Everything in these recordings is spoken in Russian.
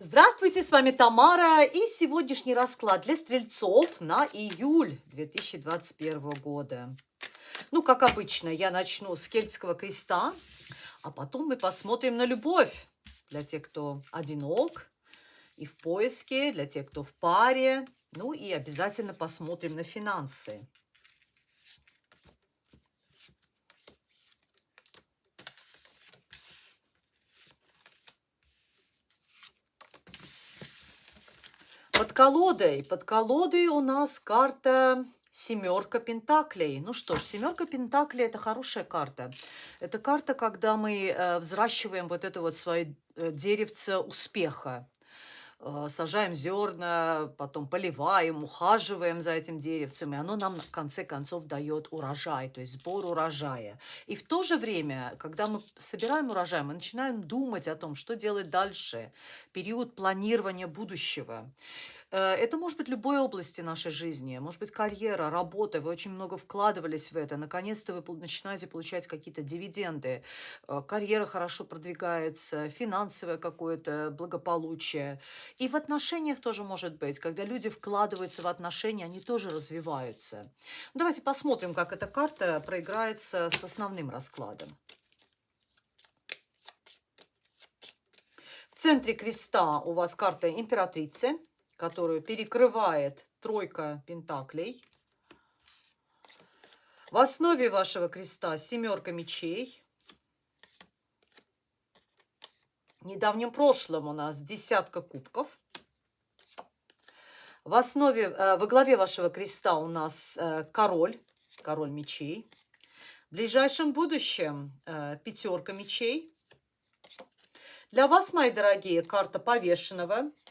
Здравствуйте, с вами Тамара и сегодняшний расклад для стрельцов на июль 2021 года. Ну, как обычно, я начну с кельтского креста, а потом мы посмотрим на любовь для тех, кто одинок и в поиске, для тех, кто в паре. Ну и обязательно посмотрим на финансы. Под колодой, под колодой у нас карта семерка пентаклей. Ну что ж, семерка пентаклей это хорошая карта. Это карта, когда мы э, взращиваем вот это вот свое э, деревце успеха. Э, сажаем зерна, потом поливаем, ухаживаем за этим деревцем, и оно нам в конце концов дает урожай, то есть сбор урожая. И в то же время, когда мы собираем урожай, мы начинаем думать о том, что делать дальше, период планирования будущего. Э, это может быть любой области нашей жизни, может быть карьера, работа, вы очень много вкладывались в это, наконец-то вы начинаете получать какие-то дивиденды, э, карьера хорошо продвигается, финансовое какое-то благополучие. И в отношениях тоже может быть, когда люди вкладываются в отношения, они тоже развиваются. Давайте посмотрим, как эта карта проиграется с основным раскладом. В центре креста у вас карта императрицы – которую перекрывает тройка пентаклей. В основе вашего креста семерка мечей. В недавнем прошлом у нас десятка кубков. В основе, э, во главе вашего креста у нас э, король, король мечей. В ближайшем будущем э, пятерка мечей. Для вас, мои дорогие, карта повешенного –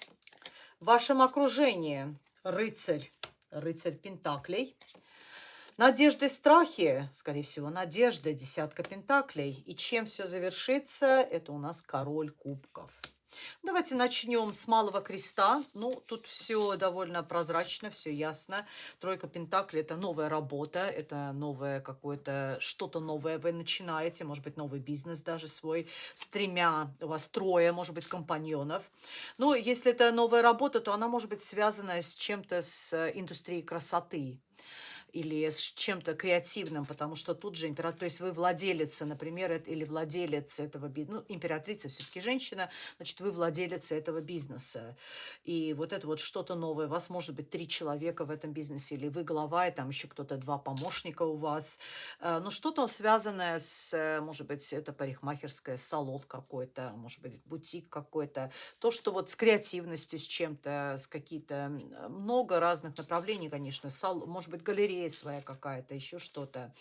в вашем окружении рыцарь, рыцарь Пентаклей. Надежды, страхи, скорее всего, надежда, десятка Пентаклей. И чем все завершится, это у нас король кубков. Давайте начнем с малого креста. Ну, тут все довольно прозрачно, все ясно. Тройка Пентаклей – это новая работа, это новое какое-то, что-то новое вы начинаете, может быть, новый бизнес даже свой, с тремя, у вас трое, может быть, компаньонов. Ну, если это новая работа, то она может быть связана с чем-то с индустрией красоты, или с чем-то креативным, потому что тут же император, то есть вы владелица, например, или владелец этого бизнеса, ну, императрица все-таки женщина, значит, вы владелец этого бизнеса. И вот это вот что-то новое. Вас может быть три человека в этом бизнесе, или вы глава, и там еще кто-то, два помощника у вас. Э, но что-то связанное с, может быть, это парикмахерская, салон какой-то, может быть, бутик какой-то. То, что вот с креативностью, с чем-то, с какие-то, много разных направлений, конечно, сал, может быть, галерея, идея своя какая-то, еще что-то.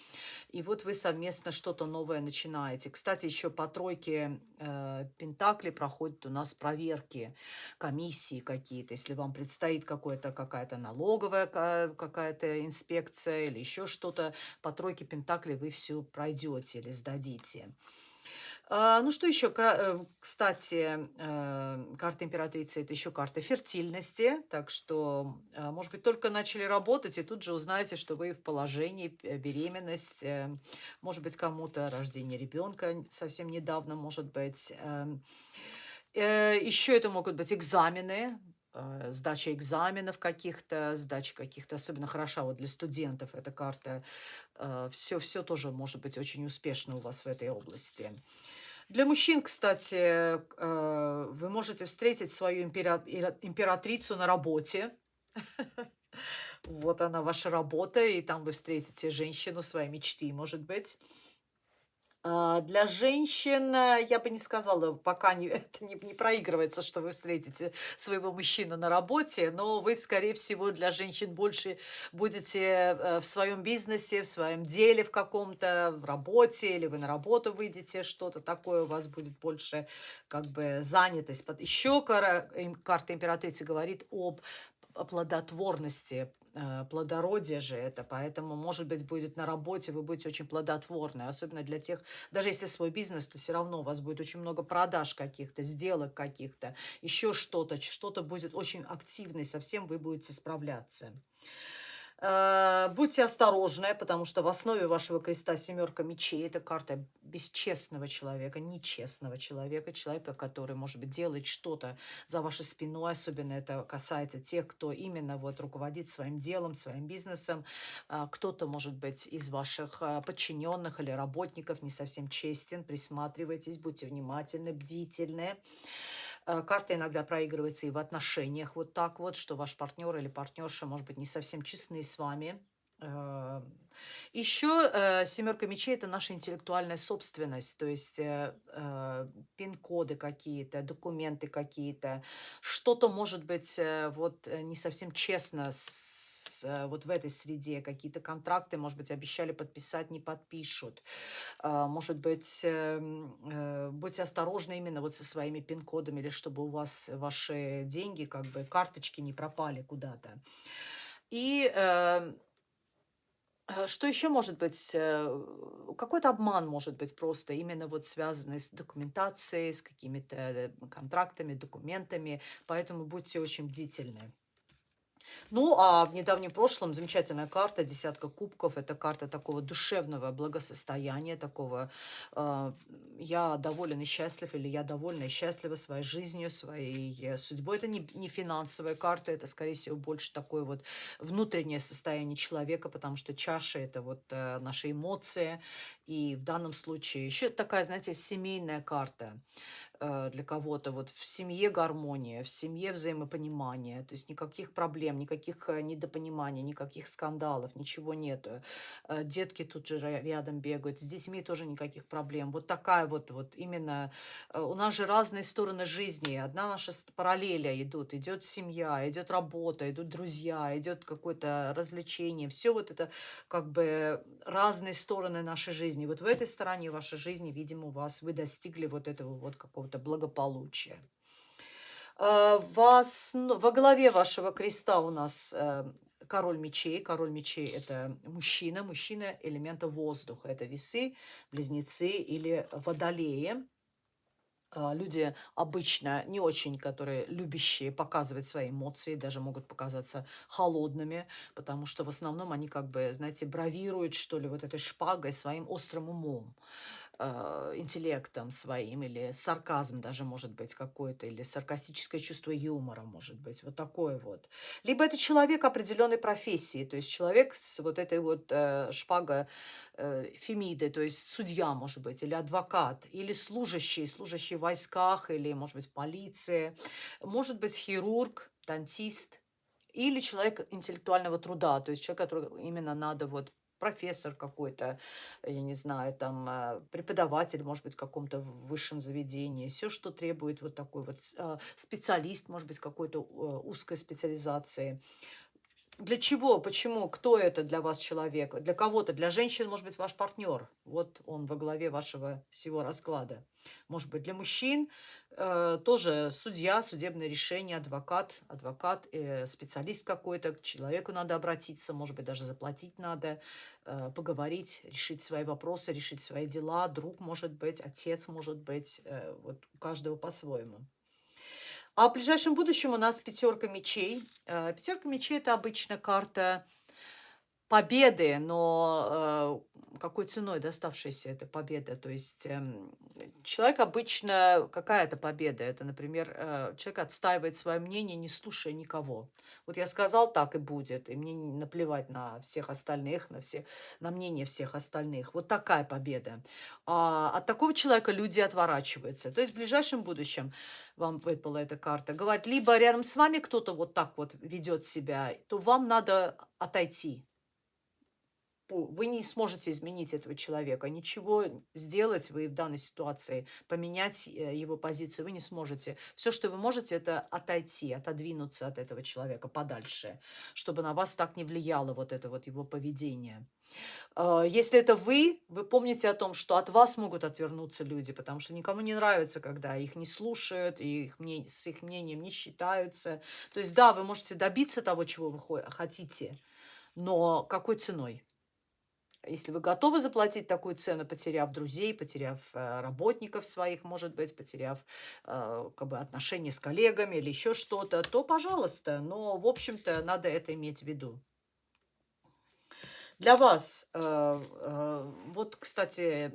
И вот вы совместно что-то новое начинаете. Кстати, еще по тройке э, Пентакли проходят у нас проверки, комиссии какие-то. Если вам предстоит какая-то налоговая какая-то инспекция или еще что-то, по тройке Пентакли вы все пройдете или сдадите. А, ну, что еще? Э, кстати, э, карта императрицы – это еще карта фертильности. Так что, а, может быть, только начали работать, и тут же узнаете, что вы в положении, э, беременность, может быть, кому-то рождение ребенка совсем недавно, может быть. Еще это могут быть экзамены, сдача экзаменов каких-то, сдача каких-то, особенно хороша вот для студентов эта карта. Все, все тоже может быть очень успешно у вас в этой области. Для мужчин, кстати, э, вы можете встретить свою императрицу на работе. Вот она, ваша работа, и там вы встретите женщину своей мечты, может быть. А, для женщин, э, я бы не сказала, пока не, это не, не проигрывается, что вы встретите своего мужчину на работе, но вы, скорее всего, для женщин больше будете э, в своем бизнесе, в своем деле в каком-то, в работе, или вы на работу выйдете, что-то такое у вас будет больше как бы занятость. Еще карта императрицы говорит об плодотворности, плодородие же это, поэтому, может быть, будет на работе, вы будете очень плодотворны, особенно для тех, даже если свой бизнес, то все равно у вас будет очень много продаж каких-то, сделок каких-то, еще что-то, что-то будет очень активно, и совсем вы будете справляться. Э, будьте осторожны, потому что в основе вашего креста семерка мечей. Это карта бесчестного человека, нечестного человека, человека, который, может быть, делает что-то за вашей спиной. Особенно это касается тех, кто именно вот руководит своим делом, своим бизнесом. Э, кто-то, может быть, из ваших э, подчиненных или работников не совсем честен. Присматривайтесь, будьте внимательны, бдительны. Э, карта иногда проигрывается и в отношениях вот так вот, что ваш партнер или партнерша, может быть, не совсем честны с вами. Э, Еще э, семерка мечей– это наша интеллектуальная собственность, то есть пин-коды какие-то, документы какие-то. Что-то, может быть, вот не совсем честно с Э, вот в этой среде, какие-то контракты, может быть, обещали подписать, не подпишут. Может быть, эм, э, будьте осторожны именно вот со своими пин-кодами, или чтобы у вас ваши деньги, как бы карточки не пропали куда-то. И эм, э, что еще может быть? Какой-то обман может быть просто именно вот связанный с документацией, с какими-то контрактами, документами. Поэтому будьте очень бдительны. Ну, а в недавнем прошлом замечательная карта, десятка кубков. Это карта такого душевного благосостояния, такого э, я доволен и счастлив, или я довольна и счастлива своей жизнью, своей судьбой. Это не, не финансовая карта, это, скорее всего, больше такое вот внутреннее состояние человека, потому что чаша – это вот э, наши эмоции. И в данном случае еще такая, знаете, семейная карта. Э, для кого-то. Вот в семье гармония, в семье взаимопонимание. То есть никаких проблем, никаких э, недопониманий, никаких скандалов, ничего нету. Э, детки тут же рядом бегают. С детьми тоже никаких проблем. Вот такая вот, вот именно... У нас же разные стороны жизни. Одна наша параллеля идут. Идет семья, идет работа, идут друзья, идет какое-то развлечение. Все вот это как бы разные стороны нашей жизни. Вот в этой стороне вашей жизни, видимо, у вас вы достигли вот этого вот какого-то какого-то благополучия. Э, вас, во главе вашего креста у нас э, король мечей. Король мечей – это мужчина, мужчина элемента воздуха. Это весы, близнецы или водолеи. Э, люди обычно не очень, которые любящие показывать свои эмоции, даже могут показаться холодными, потому что в основном они как бы, знаете, бравируют, что ли, вот этой шпагой своим острым умом. Э, интеллектом своим, или сарказм даже может быть какой-то, или саркастическое чувство юмора может быть, вот такое вот. Либо это человек определенной профессии, то есть человек с вот этой вот э, шпага э, Фемиды, то есть судья, может быть, или адвокат, или служащий, служащий в войсках, или, может быть, полиция, может быть, хирург, дантист, или человек интеллектуального труда, то есть человек, который именно надо вот профессор какой-то, я не знаю, там э, преподаватель, может быть, в каком-то высшем заведении, все, что требует вот такой вот а, специалист, может быть, какой-то э, узкой специализации. Для чего? Почему? Кто это для вас человек? Для кого-то, для женщин, может быть, ваш партнер. Вот он во главе вашего всего расклада. Может быть, для мужчин э, тоже судья, судебное решение, адвокат, адвокат, э, специалист какой-то. К человеку надо обратиться, может быть, даже заплатить надо, э, поговорить, решить свои вопросы, решить свои дела. Друг может быть, отец может быть. Э, вот у каждого по-своему. А в ближайшем будущем у нас пятерка мечей. Э, пятерка мечей – это обычно карта победы, но э, какой ценой доставшаяся эта победа? То есть э, человек обычно, какая это победа? Это, например, э, человек отстаивает свое мнение, не слушая никого. Вот я сказал, так и будет, и мне наплевать на всех остальных, на, все, на мнение всех остальных. Вот такая победа. А от такого человека люди отворачиваются. То есть в ближайшем будущем вам выпала эта карта, говорит, либо рядом с вами кто-то вот так вот ведет себя, то вам надо отойти вы не сможете изменить этого человека, ничего сделать вы в данной ситуации, поменять э, его позицию вы не сможете. Все, что вы можете, это отойти, отодвинуться от этого человека подальше, чтобы на вас так не влияло вот это вот его поведение. А, если это вы, вы помните о том, что от вас могут отвернуться люди, потому что никому не нравится, когда их не слушают, и их мнение, с их мнением не считаются. То есть да, вы можете добиться того, чего вы хотите, но какой ценой? Если вы готовы заплатить такую цену, потеряв друзей, потеряв э, работников своих, может быть, потеряв э, как бы, отношения с коллегами или еще что-то, то пожалуйста. Но, в общем-то, надо это иметь в виду. Для вас, э, вот, кстати,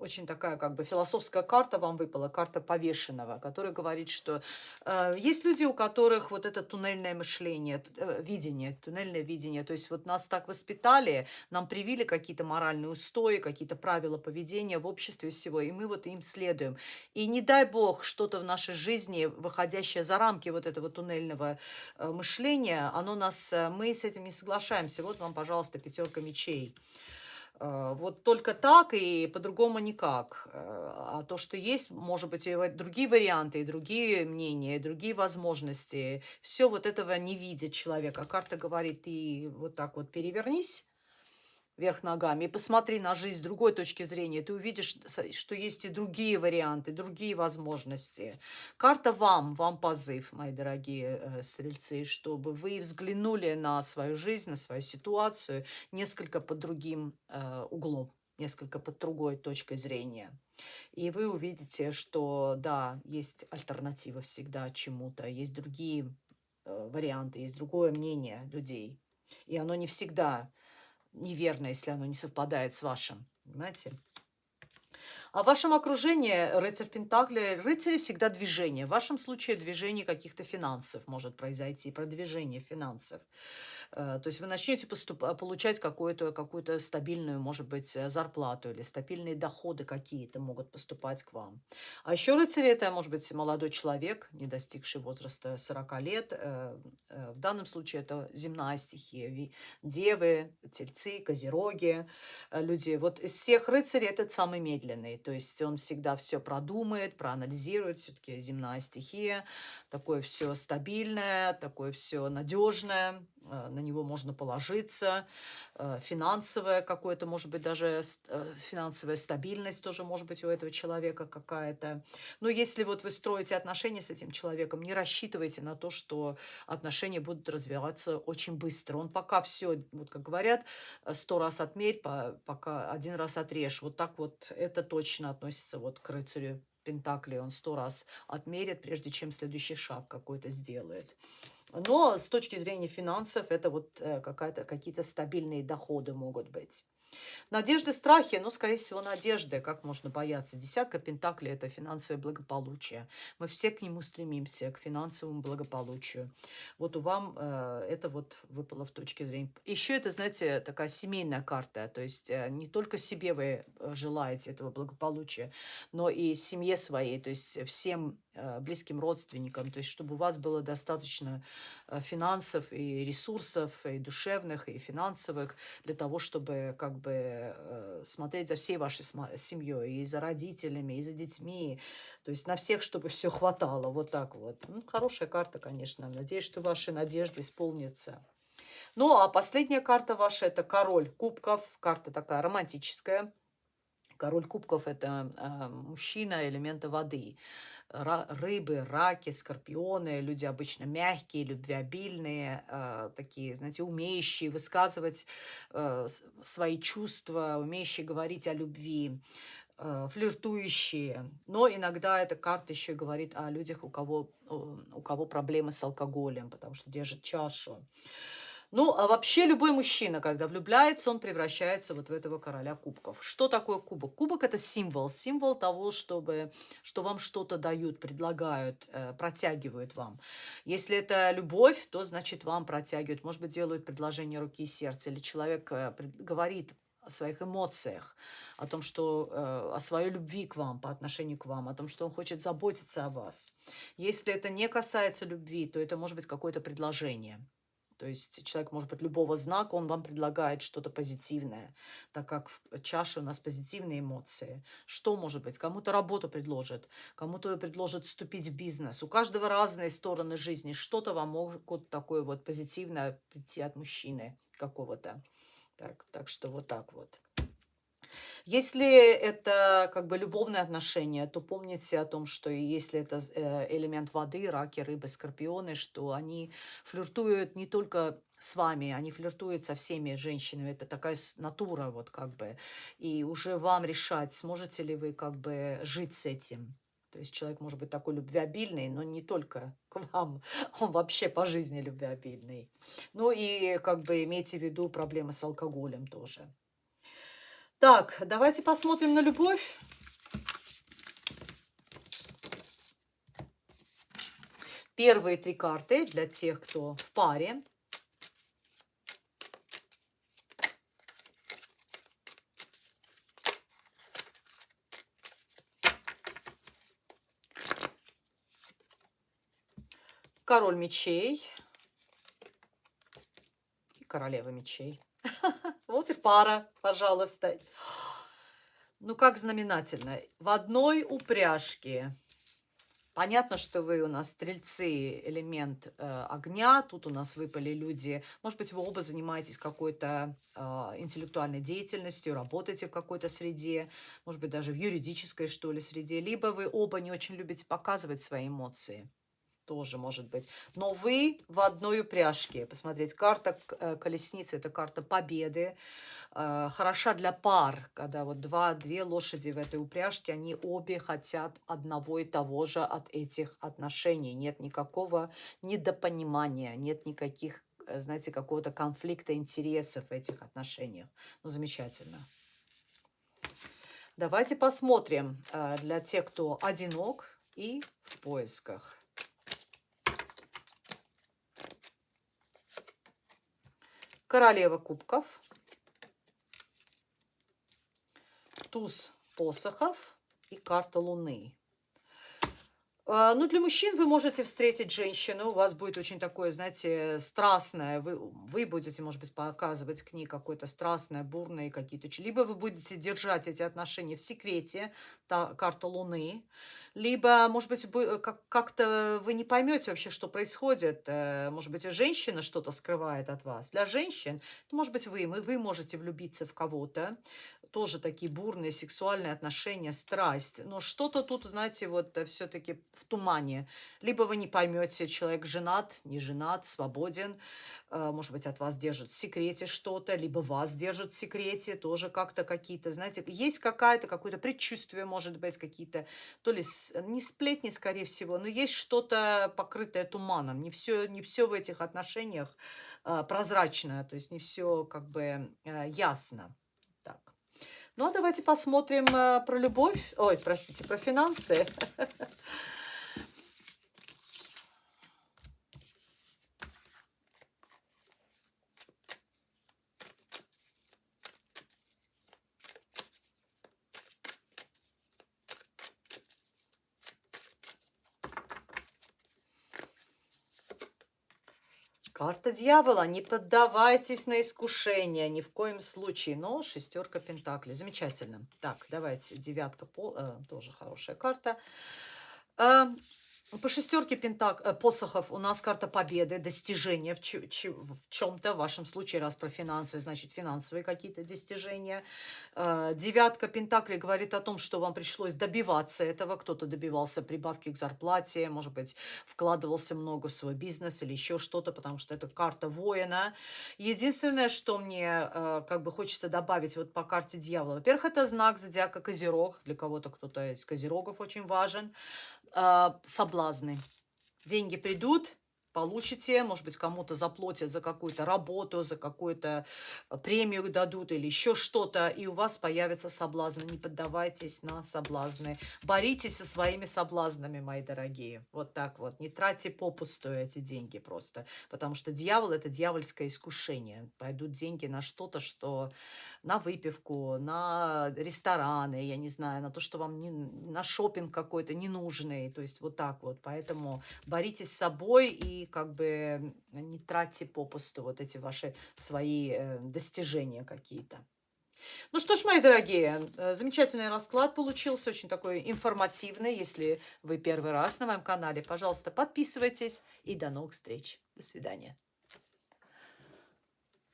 очень такая как бы философская карта вам выпала, карта повешенного, которая говорит, что э, есть люди, у которых вот это туннельное мышление, э, видение, туннельное видение, то есть вот нас так воспитали, нам привили какие-то моральные устои, какие-то правила поведения в обществе всего, и мы вот им следуем. И не дай бог что-то в нашей жизни, выходящее за рамки вот этого туннельного э, мышления, оно нас, э, мы с этим не соглашаемся. Вот вам, пожалуйста, пятерка мечей. Э, вот только так и по-другому никак. Э, а то, что есть, может быть, и другие варианты, и другие мнения, и другие возможности. Все вот этого не видит человек. А карта говорит, ты вот так вот перевернись, вверх ногами и посмотри на жизнь с другой точки зрения, ты увидишь, что есть и другие варианты, другие возможности. Карта вам, вам позыв, мои дорогие э, стрельцы, чтобы вы взглянули на свою жизнь, на свою ситуацию несколько под другим э, углом, несколько под другой точкой зрения. И вы увидите, что да, есть альтернатива всегда чему-то, есть другие э, варианты, есть другое мнение людей. И оно не всегда неверно, если оно не совпадает с вашим. Понимаете? А в вашем окружении рыцарь Пентакли, рыцари всегда движение. В вашем случае движение каких-то финансов может произойти, продвижение финансов. Э, то есть вы начнете. Э, получать какую-то какую стабильную, может быть, э, зарплату или стабильные доходы какие-то могут поступать к вам. А еще рыцарь это может быть молодой человек, не достигший возраста 40 лет. В данном случае это земная стихия. Девы, тельцы, козероги, люди. Вот из всех рыцарей этот самый медленный. То есть он всегда все продумает, проанализирует. Все-таки земная стихия. Такое все стабильное, такое все надежное на него можно положиться, э, финансовая какое-то, может быть, даже э, финансовая стабильность тоже может быть у этого человека какая-то. Но если вот вы строите отношения с этим человеком, не рассчитывайте на то, что отношения будут развиваться очень быстро. Он пока все, вот как говорят, сто раз отмерь, пока один раз отрежь. Вот так вот это точно относится вот к рыцарю Пентакли. Он сто раз отмерит, прежде чем следующий шаг какой-то сделает. Но с точки зрения финансов это вот э, какие-то стабильные доходы могут быть. Надежды, страхи, ну, скорее всего, надежды. Как можно бояться? Десятка пентаклей – это финансовое благополучие. Мы все к нему стремимся, к финансовому благополучию. Вот у вам э, это вот выпало в точке зрения. Еще это, знаете, такая семейная карта. То есть э, не только себе вы э, желаете этого благополучия, но и семье своей, то есть всем э, близким родственникам. То есть чтобы у вас было достаточно э, финансов и ресурсов, и душевных, и финансовых, для того, чтобы как бы э, смотреть за всей вашей семьей, и за родителями, и за детьми, то есть на всех, чтобы все хватало, вот так вот. Ну, хорошая карта, конечно, надеюсь, что ваши надежды исполнятся. Ну, а последняя карта ваша – это король кубков, карта такая романтическая. Король кубков – это э, мужчина элемента воды рыбы, раки, скорпионы, люди обычно мягкие, любвеобильные, э, такие, знаете, умеющие высказывать э, свои чувства, умеющие говорить о любви, флиртующие. Но иногда эта карта еще говорит о людях, у кого, у кого проблемы с алкоголем, потому что держит чашу. Ну, а вообще любой мужчина, когда влюбляется, он превращается вот в этого короля кубков. Что такое кубок? Кубок – это символ. Символ того, чтобы, что вам что-то дают, предлагают, э, протягивают вам. Если это любовь, то, значит, вам протягивают. Может быть, делают предложение руки и сердца. Или человек э, говорит о своих эмоциях, о том, что э, о своей любви к вам, по отношению к вам, о том, что он хочет заботиться о вас. Если это не касается любви, то это может быть какое-то предложение. То есть человек может быть любого знака, он вам предлагает что-то позитивное, так как в чаше у нас позитивные эмоции. Что может быть? Кому-то работу предложит, кому-то предложит вступить в бизнес. У каждого разные стороны жизни. Что-то вам могут такое вот позитивное прийти от мужчины какого-то. Так, так что вот так вот. Если это как бы любовные отношения, то помните о том, что если это э, элемент воды, раки, рыбы, скорпионы, что они флиртуют не только с вами, они флиртуют со всеми женщинами, это такая натура вот как бы, и уже вам решать, сможете ли вы как бы жить с этим. То есть человек может быть такой любвеобильный, но не только к вам, он вообще по жизни любвеобильный. Ну и как бы имейте в виду проблемы с алкоголем тоже. Так, давайте посмотрим на любовь. Первые три карты для тех, кто в паре. Король мечей и королева мечей. Вот и пара, пожалуйста. Ну, как знаменательно. В одной упряжке. Понятно, что вы у нас стрельцы, элемент э, огня. Тут у нас выпали люди. Может быть, вы оба занимаетесь какой-то э, интеллектуальной деятельностью, работаете в какой-то среде, может быть, даже в юридической, что ли, среде. Либо вы оба не очень любите показывать свои эмоции тоже может быть. Но вы в одной упряжке. Посмотреть, карта э, колесницы – это карта победы. Э, хороша для пар, когда вот два, две лошади в этой упряжке, они обе хотят одного и того же от этих отношений. Нет никакого недопонимания, нет никаких, э, знаете, какого-то конфликта интересов в этих отношениях. Ну, замечательно. Давайте посмотрим для тех, кто одинок и в поисках. Королева кубков, туз посохов и карта луны. А, ну, для мужчин вы можете встретить женщину, у вас будет очень такое, знаете, страстное, вы, вы будете, может быть, показывать к ней какое-то страстное, бурное какие-то... Либо вы будете держать эти отношения в секрете, та карта Луны, либо, может быть, как-то вы не поймете вообще, что происходит. Э, может быть, женщина что-то скрывает от вас. Для женщин, может быть, вы, вы можете влюбиться в кого-то, тоже такие бурные сексуальные отношения, страсть. Но что-то тут, знаете, вот э, все-таки в тумане. Либо вы не поймете, человек женат, не женат, свободен. Э, может быть, от вас держат в секрете что-то, либо вас держат в секрете, тоже как-то какие-то, знаете, есть какая-то, какое-то предчувствие, может быть, какие-то, то ли не сплетни, скорее всего, но есть что-то покрытое туманом. Не все, не все в этих отношениях э, прозрачно, то есть не все как бы ясно. Ну, а давайте посмотрим э, про любовь. Ой, простите, про финансы. Карта дьявола. Не поддавайтесь на искушение ни в коем случае. Но шестерка пентаклей. Замечательно. Так, давайте. Девятка. По, э, тоже хорошая карта. Э, по шестерке пентак, э, посохов у нас карта победы, достижения в, в чем-то. В вашем случае, раз про финансы, значит финансовые какие-то достижения. Э, девятка пентаклей говорит о том, что вам пришлось добиваться этого. Кто-то добивался прибавки к зарплате, может быть, вкладывался много в свой бизнес или еще что-то, потому что это карта воина. Единственное, что мне э, как бы хочется добавить вот по карте дьявола. Во-первых, это знак зодиака Козерог. Для кого-то кто-то из Козерогов очень важен э, соблазны. Деньги придут, получите, может быть, кому-то заплатят за какую-то работу, за какую-то э, премию дадут или еще что-то, и у вас появятся соблазны. Не поддавайтесь на соблазны. Боритесь со своими соблазнами, мои дорогие. Вот так вот. Не тратьте попусту эти деньги просто, потому что дьявол – это дьявольское искушение. Пойдут деньги на что-то, что на выпивку, на рестораны, я не знаю, на то, что вам не, на шопинг какой-то ненужный. То есть вот так вот. Поэтому боритесь с собой и как бы не тратьте попусту вот эти ваши свои э, достижения какие-то. Ну что ж, мои дорогие, э, замечательный расклад получился, очень такой информативный. Если вы первый раз на моем канале, пожалуйста, подписывайтесь и до новых встреч. До свидания.